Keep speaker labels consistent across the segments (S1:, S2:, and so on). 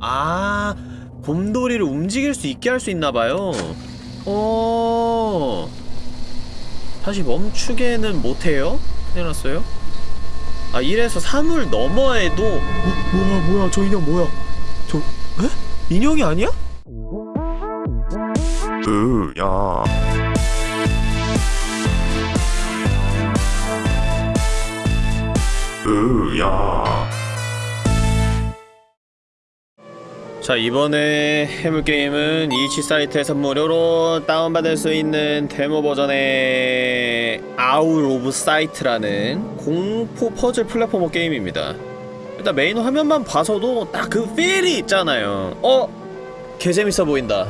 S1: 아 곰돌이를 움직일 수 있게 할 수 있나봐요 어 다시 멈추게는 못해요? 큰일났어요? 아 1에서 3을 넘어해도 어, 뭐야 뭐야 저 인형 뭐야 저 에? 인형이 아니야?
S2: 으야 으야
S1: 자 이번에 해볼 게임은 itch 사이트에서 무료로 다운받을 수 있는 데모 버전의 Out of Sight라는 공포 퍼즐 platformer 게임입니다. 일단 메인 화면만 봐서도 딱 그 feel이 있잖아요. 어? 개재밌어 보인다.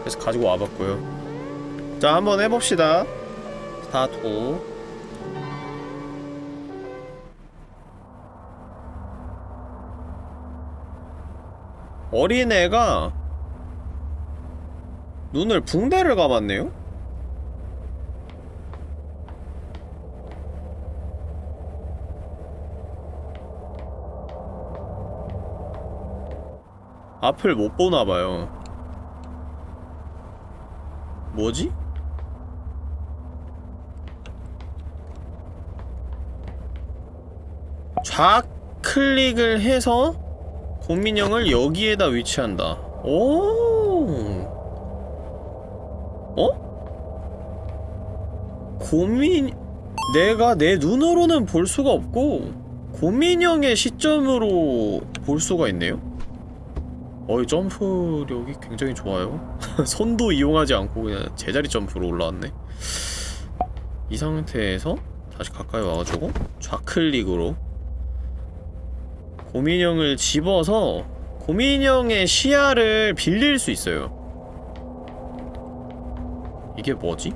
S1: 그래서 가지고 와봤고요. 자 한번 해봅시다. 스타트 어린애가 눈을 붕대를 감았네요? 앞을 못 보나봐요 뭐지? 좌클릭을 해서 곰민형을 여기에다 위치한다. 오. 어? 곰민 내가 내 눈으로는 볼 수가 없고 곰민형의 시점으로 볼 수가 있네요. 어이 점프력이 굉장히 좋아요. 손도 이용하지 않고 그냥 제자리 점프로 올라왔네. 이 상태에서 다시 가까이 와가지고 좌클릭으로 고민형을 집어서 고민형의 시야를 빌릴 수 있어요 이게 뭐지?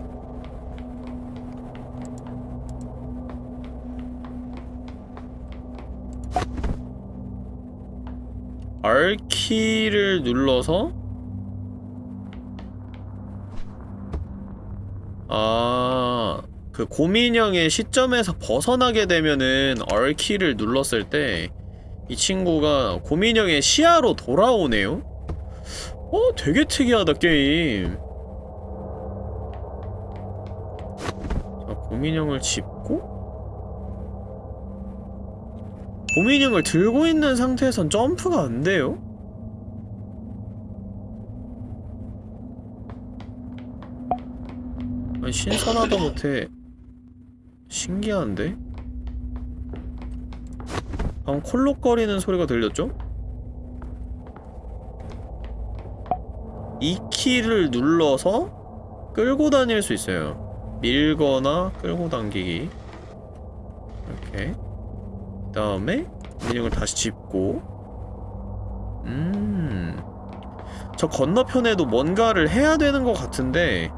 S1: R키를 눌러서 아... 그 고민형의 시점에서 벗어나게 되면은 R키를 눌렀을 때 이 친구가 고민형의 시야로 돌아오네요? 어? 되게 특이하다 게임 자 고민형을 짚고 고민형을 들고 있는 상태에선 점프가 안 돼요? 아니 신선하다 못해 신기한데? 방금 콜록거리는 소리가 들렸죠? 이 키를 눌러서 끌고 다닐 수 있어요. 밀거나 끌고 당기기. 이렇게. 그 다음에 민영을 다시 짚고. 음저 건너편에도 뭔가를 해야 되는 것 같은데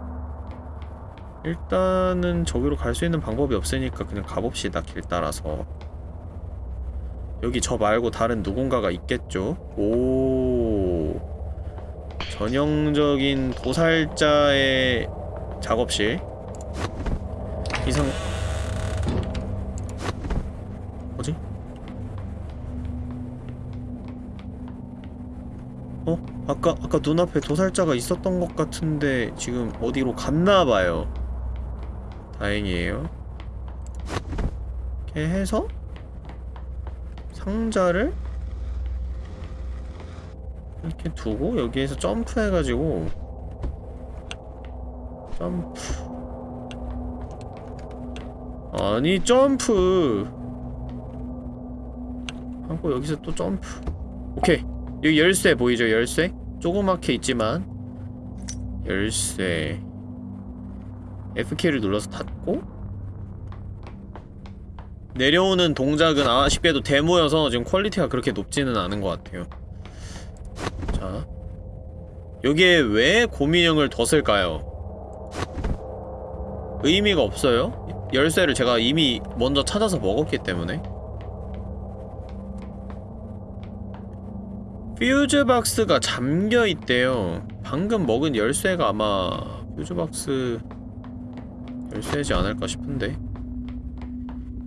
S1: 일단은 저기로 갈 수 있는 방법이 없으니까 그냥 가봅시다 길 따라서 여기 저 말고 다른 누군가가 있겠죠? 오 전형적인 도살자의 작업실 이상 뭐지? 어? 아까 아까 눈앞에 도살자가 있었던 것 같은데 지금 어디로 갔나봐요 다행이에요 이렇게 해서 상자를 이렇게 두고 여기에서 점프해가지고 점프. 아니 점프! 하고 여기서 또 점프. 오케이. 여기 열쇠 보이죠 열쇠? 조그맣게 있지만 열쇠. F키를 눌러서 닫고 내려오는 동작은 아쉽게도 데모여서 지금 퀄리티가 그렇게 높지는 않은 것 같아요 자 여기에 왜 고민형을 뒀을까요? 의미가 없어요? 열쇠를 제가 이미 먼저 찾아서 먹었기 때문에 퓨즈박스가 잠겨있대요 방금 먹은 열쇠가 아마 퓨즈박스 열쇠지 않을까 싶은데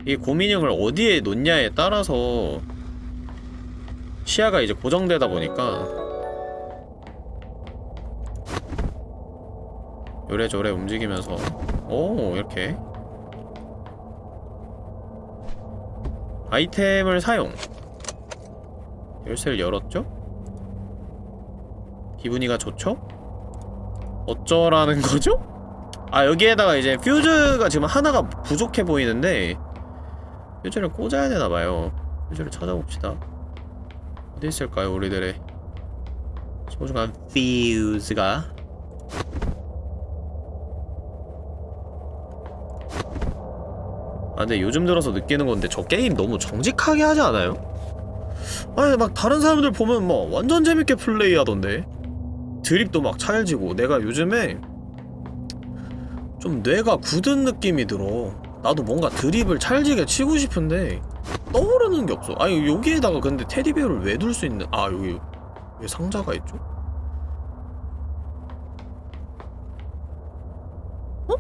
S1: 이 고민형을 어디에 놓냐에 따라서 시야가 이제 고정되다 보니까 요래저래 움직이면서 오 이렇게 아이템을 사용 열쇠를 열었죠? 기분이가 좋죠? 어쩌라는 거죠? 아 여기에다가 이제 퓨즈가 지금 하나가 부족해 보이는데 퓨즈를 꽂아야 되나봐요. 퓨즈를 찾아봅시다. 어디 있을까요 우리들의 소중한 퓨즈가? 아 근데 요즘 들어서 느끼는 건데 저 게임 너무 정직하게 하지 않아요? 아니 막 다른 사람들 보면 뭐 완전 재밌게 플레이하던데. 드립도 막 찰지고 내가 요즘에 좀 뇌가 굳은 느낌이 들어 나도 뭔가 드립을 찰지게 치고 싶은데 떠오르는 게 없어 아니 여기에다가 근데 테디베어를 왜 둘 수 있는 아 여기 왜 상자가 있죠? 어?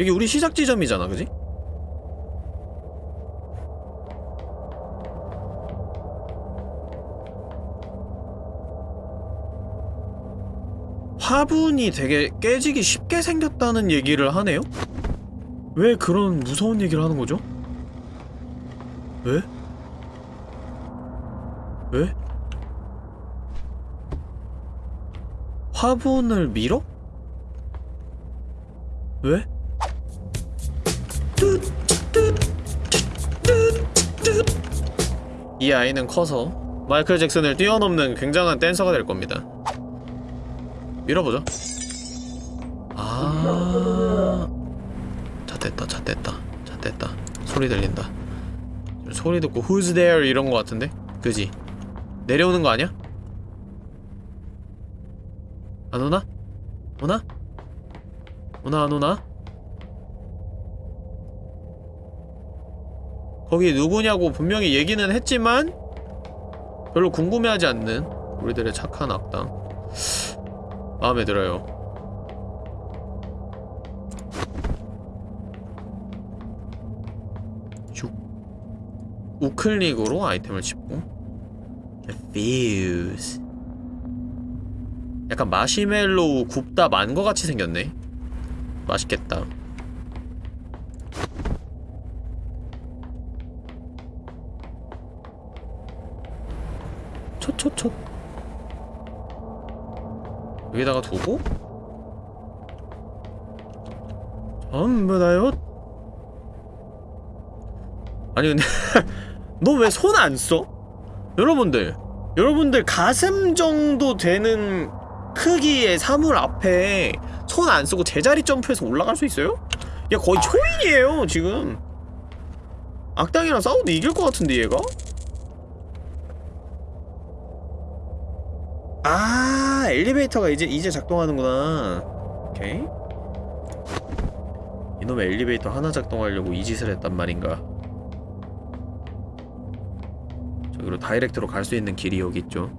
S1: 여기 우리 시작 지점이잖아 그지? 화분이 되게 깨지기 쉽게 생겼다는 얘기를 하네요? 왜 그런 무서운 얘기를 하는 거죠? 왜? 왜? 화분을 밀어? 왜? 이 아이는 커서 마이클 잭슨을 뛰어넘는 굉장한 댄서가 될 겁니다. 밀어보죠. 아, 자 됐다, 자 됐다, 자 됐다. 소리 들린다. 소리 듣고 Who's there 이런 거 같은데, 그지? 내려오는 거 아니야? 안 오나? 오나? 오나 안 오나? 거기 누구냐고 분명히 얘기는 했지만 별로 궁금해하지 않는 우리들의 착한 악당 마음에 들어요 우클릭으로 아이템을 집고. 퓨즈 약간 마시멜로우 굽다 만 거 같이 생겼네. 맛있겠다. 촛촛촛 여기다가 두고. 전부 다요? 아니 근데 너 왜 손 안 써? 여러분들 여러분들 가슴 정도 되는 크기의 사물 앞에 손 안 쓰고 제자리 점프해서 올라갈 수 있어요? 야 거의 초인이에요 지금 악당이랑 싸워도 이길 것 같은데 얘가? 아 엘리베이터가 이제 이제 작동하는구나 오케이 이놈의 엘리베이터 하나 작동하려고 이 짓을 했단 말인가 저기로 다이렉트로 갈 수 있는 길이 여기 있죠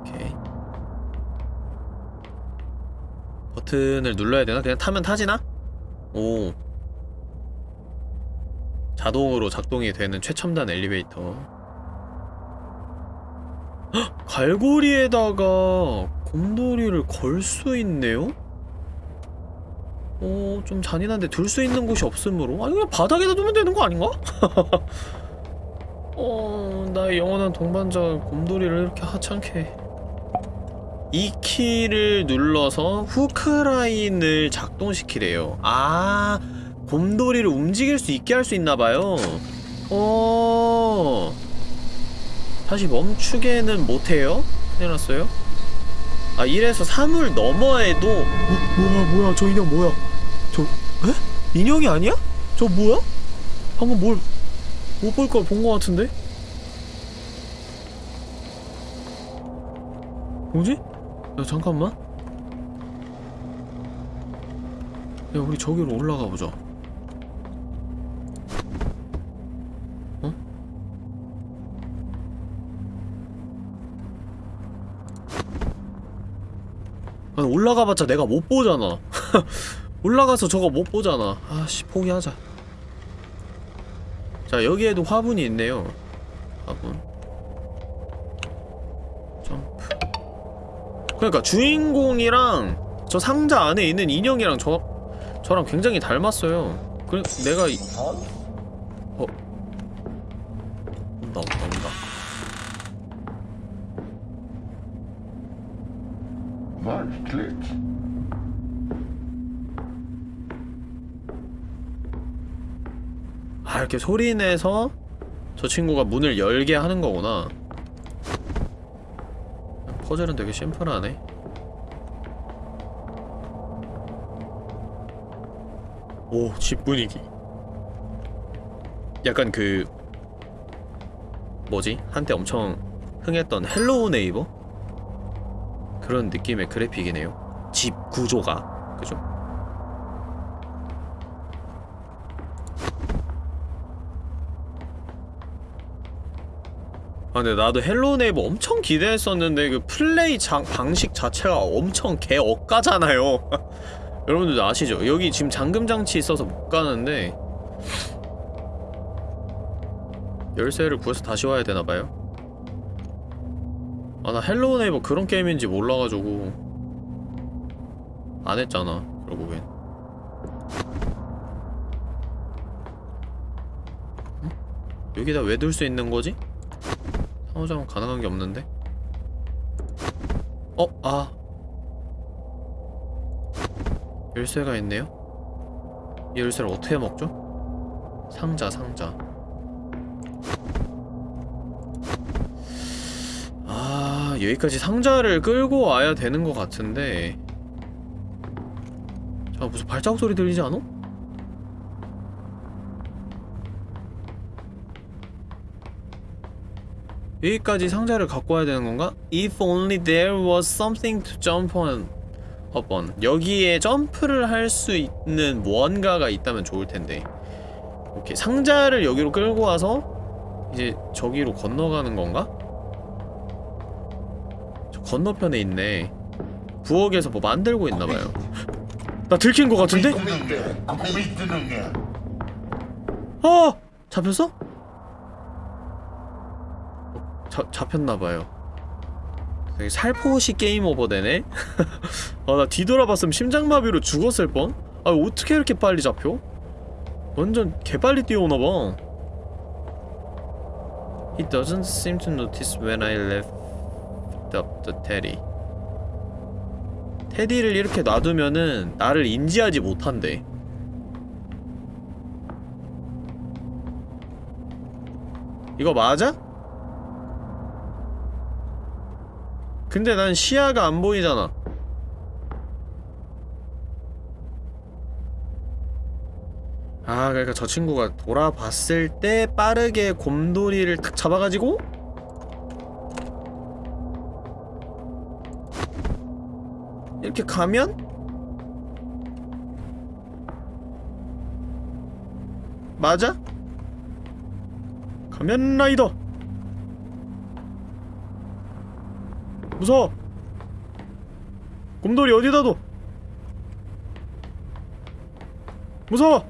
S1: 오케이 버튼을 눌러야 되나? 그냥 타면 타지나? 오 자동으로 작동이 되는 최첨단 엘리베이터 헉! 갈고리에다가 곰돌이를 걸 수 있네요? 어... 좀 잔인한데 둘수 있는 곳이 없으므로 아니 그냥 바닥에다 두면 되는 거 아닌가? 어... 나의 영원한 동반자 곰돌이를 이렇게 하찮게 이 키를 눌러서 후크라인을 작동시키래요 아... 곰돌이를 움직일 수 있게 할 수 있나봐요 어 다시 멈추게는 못해요? 큰일 났어요? 아 이래서 사물 너머에도 어, 뭐야 뭐야 저 인형 뭐야 저 에? 인형이 아니야? 저 뭐야? 방금 뭘 못 볼 걸본거 같은데? 뭐지? 야 잠깐만 야 우리 저기로 올라가 보자 올라가봤자 내가 못 보잖아. 올라가서 저거 못 보잖아. 아씨 포기하자. 자 여기에도 화분이 있네요. 화분. 점프. 그러니까 주인공이랑 저 상자 안에 있는 인형이랑 저 저랑 굉장히 닮았어요. 그 내가 이... 어 온다 온다 온다
S3: Clicks.
S1: 아 이렇게 소리 내서 저 친구가 문을 열게 하는 거구나 퍼즐은 되게 심플하네 오 집 분위기 약간 그 뭐지? 한때 엄청 흥했던 Hello Neighbor? 그런 느낌의 그래픽이네요 집 구조가 그죠? 아 근데 나도 Hello Neighbor 엄청 기대했었는데 그 플레이 장, 방식 자체가 엄청 개 억까잖아요 여러분들도 아시죠? 여기 지금 잠금장치 있어서 못 가는데 열쇠를 구해서 다시 와야 되나봐요 아 나 Hello Neighbor 그런 게임인지 몰라가지고 안 했잖아 결국엔 응? 여기다 왜 둘 수 있는 거지? 상호작용 가능한 게 없는데? 어? 아 열쇠가 있네요? 이 열쇠를 어떻게 먹죠? 상자 상자 여기까지 상자를 끌고 와야 되는 것 같은데 자 무슨 발자국 소리 들리지 않아? 여기까지 상자를 갖고 와야 되는 건가? If only there was something to jump on upon 여기에 점프를 할 수 있는 무언가가 있다면 좋을 텐데 오케이 상자를 여기로 끌고 와서 이제 저기로 건너가는 건가? 저 건너편에 있네 부엌에서 뭐 만들고 있나봐요 나 들킨 것 같은데? 아! 잡혔어? 자, 잡혔나봐요 되게 살포시 게임 오버 되네? 아나 뒤돌아봤으면 심장마비로 죽었을 뻔? 아 어떻게 이렇게 빨리 잡혀? 완전 개빨리 뛰어오나봐 He doesn't seem to notice when I left up the teddy 테디를 이렇게 놔두면은 나를 인지하지 못한대 이거 맞아? 근데 난 시야가 안 보이잖아. 아, 그러니까 저 친구가 돌아봤을 때 빠르게 곰돌이를 탁 잡아가지고 이렇게 가면? 맞아? 가면 라이더. 무서워. 곰돌이 어디다 둬 무서워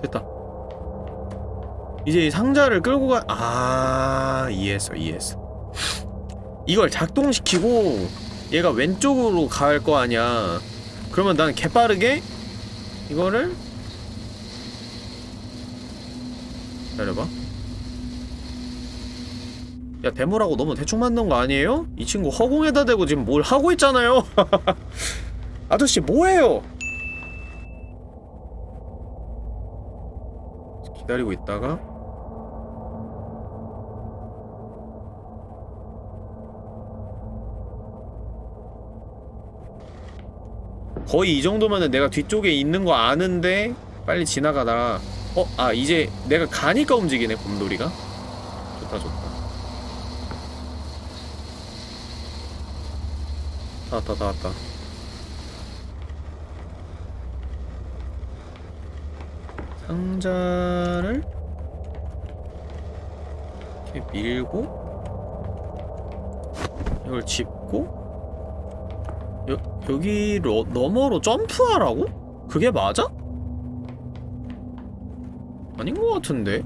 S1: 됐다 이제 이 상자를 끌고 가.. 아 이해했어 이해했어. 이걸 작동시키고 얘가 왼쪽으로 갈 거 아니야. 그러면 난 개빠르게 이거를 기다려봐. 야 데모라고 너무 대충 만든 거 아니에요? 이 친구 허공에다 대고 지금 뭘 하고 있잖아요. 아저씨 뭐해요? 기다리고 있다가 거의 이 정도면은 내가 뒤쪽에 있는 거 아는데 빨리 지나가다가 어? 아 이제 내가 가니까 움직이네 곰돌이가? 좋다 좋다. 다 왔다 다 왔다. 상자를 이렇게 밀고 이걸 짚고 여, 여기 로, 너머로 점프하라고? 그게 맞아? 아닌 것 같은데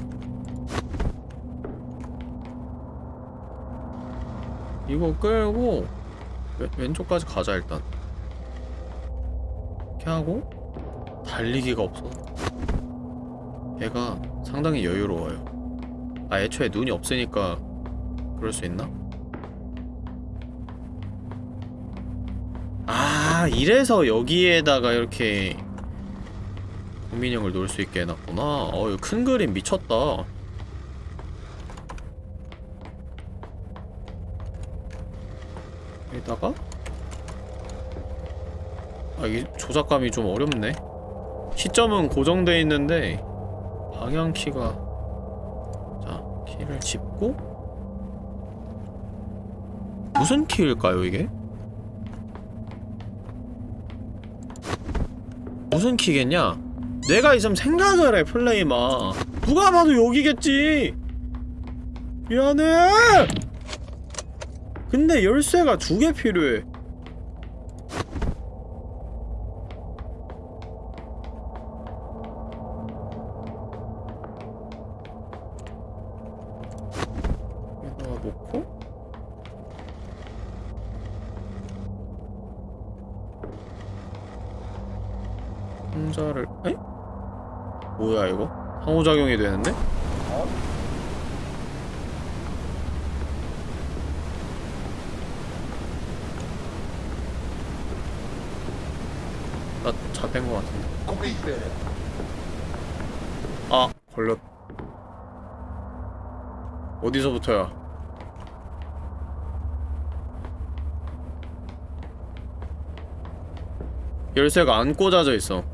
S1: 이거 끌고 왼, 왼쪽까지 가자 일단 이렇게 하고 달리기가 없어 얘가 상당히 여유로워요 아 애초에 눈이 없으니까 그럴 수 있나? 아 이래서 여기에다가 이렇게 국민형을 놓을 수 있게 해놨구나. 어 이거 큰 그림 미쳤다. 여기다가? 아 이게 조작감이 좀 어렵네. 시점은 고정돼 있는데 방향키가 자 키를 짚고 무슨 키일까요 이게? 무슨 키겠냐? 내가 있으면 생각을 해 플레이마. 누가 봐도 여기겠지. 미안해. 근데 열쇠가 두 개 필요해. 여기다가 놓고 상자를 에? 뭐야 이거? 상호작용이 되는데? 나 잡힌 것 같은데. 아 걸렸 어디서부터야 열쇠가 안 꽂아져 있어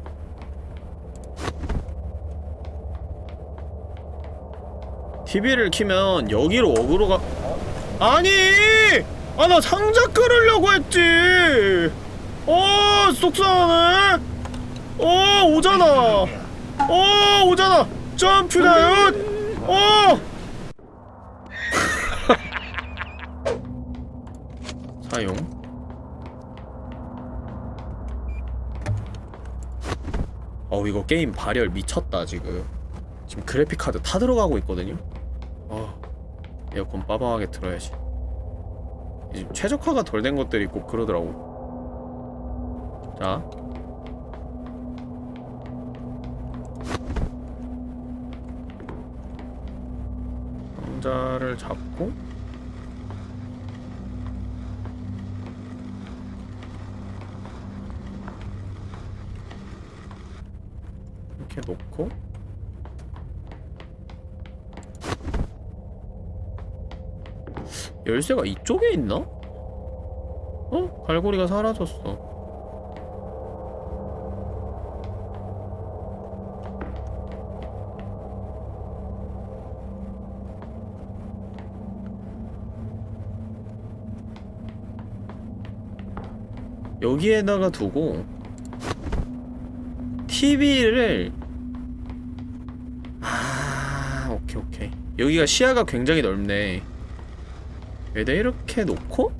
S1: TV를 키면 여기로 어그로가 아니! 아 나 상자 끌으려고 했지! 어 속상하네! 어 오잖아! 어 오잖아! 점프 다이엇 어! 사용. 어우 이거 게임 발열 미쳤다 지금. 지금 그래픽카드 타 들어가고 있거든요? 어 에어컨 빠방하게 틀어야지. 지금 최적화가 덜 된 것들이 꼭 그러더라고. 자. 상자를 잡고. 이렇게 놓고 열쇠가 이쪽에 있나? 어? 갈고리가 사라졌어 여기에다가 두고 TV를 아 오케이 오케이 여기가 시야가 굉장히 넓네 여기다 이렇게 놓고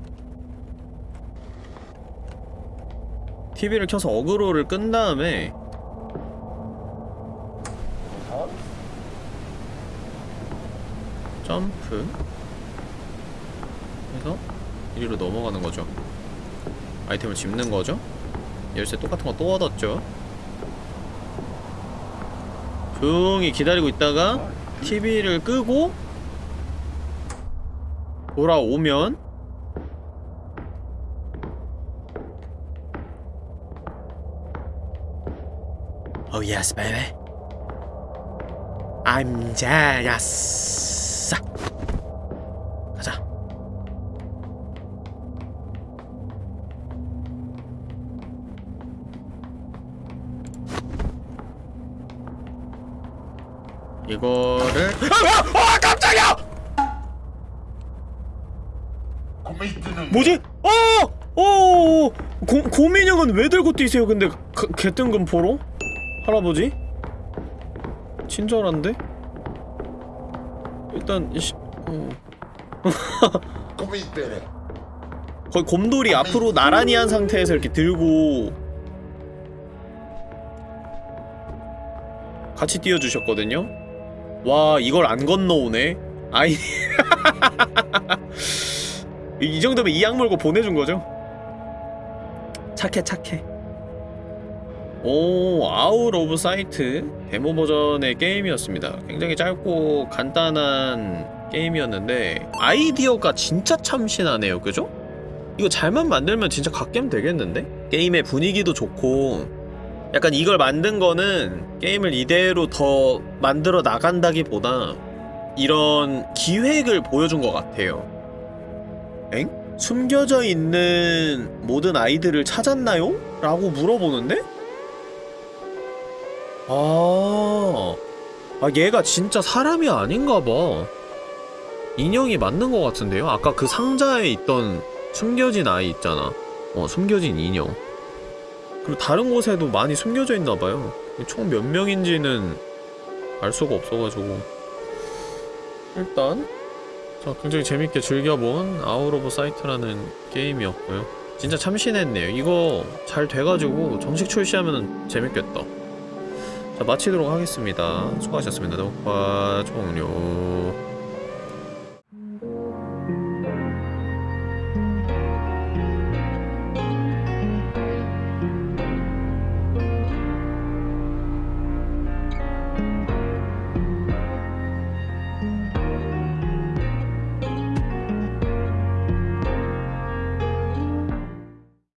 S1: TV를 켜서 어그로를 끈 다음에 점프 해서 이리로 넘어가는 거죠. 아이템을 집는 거죠. 열쇠 똑같은 거 또 얻었죠. 조용히 기다리고 있다가 TV를 끄고 돌아오면 Oh yes, baby. I'm jealous. 가자. 이거 뭐지? 어! 어! 고, 고민형은 왜 들고 뛰세요? 근데 그, 개뜬금 포로? 할아버지? 친절한데? 일단 시, 어. 거의 곰돌이 앞으로 나란히 한 상태에서 이렇게 들고 같이 띄워주셨거든요 와 이걸 안 건너오네 아이 이 정도면 이악 물고 보내준 거죠? 착해 착해. 오 Out of Sight. 데모 버전의 게임이었습니다. 굉장히 짧고 간단한 게임이었는데 아이디어가 진짜 참신하네요. 그죠? 이거 잘만 만들면 진짜 갓겜 되겠는데? 게임의 분위기도 좋고 약간 이걸 만든 거는 게임을 이대로 더 만들어 나간다기보다 이런 기획을 보여준 것 같아요 엥? 숨겨져 있는 모든 아이들을 찾았나요? 라고 물어보는데? 아, 아 얘가 진짜 사람이 아닌가 봐. 인형이 맞는 것 같은데요? 아까 그 상자에 있던 숨겨진 아이 있잖아. 어, 숨겨진 인형. 그리고 다른 곳에도 많이 숨겨져 있나 봐요. 총 몇 명인지는 알 수가 없어가지고. 일단 자, 굉장히 재밌게 즐겨본 Out of Sight라는 게임이었고요. 진짜 참신했네요. 이거 잘 돼가지고 정식 출시하면 재밌겠다. 자, 마치도록 하겠습니다. 수고하셨습니다. 녹화 종료.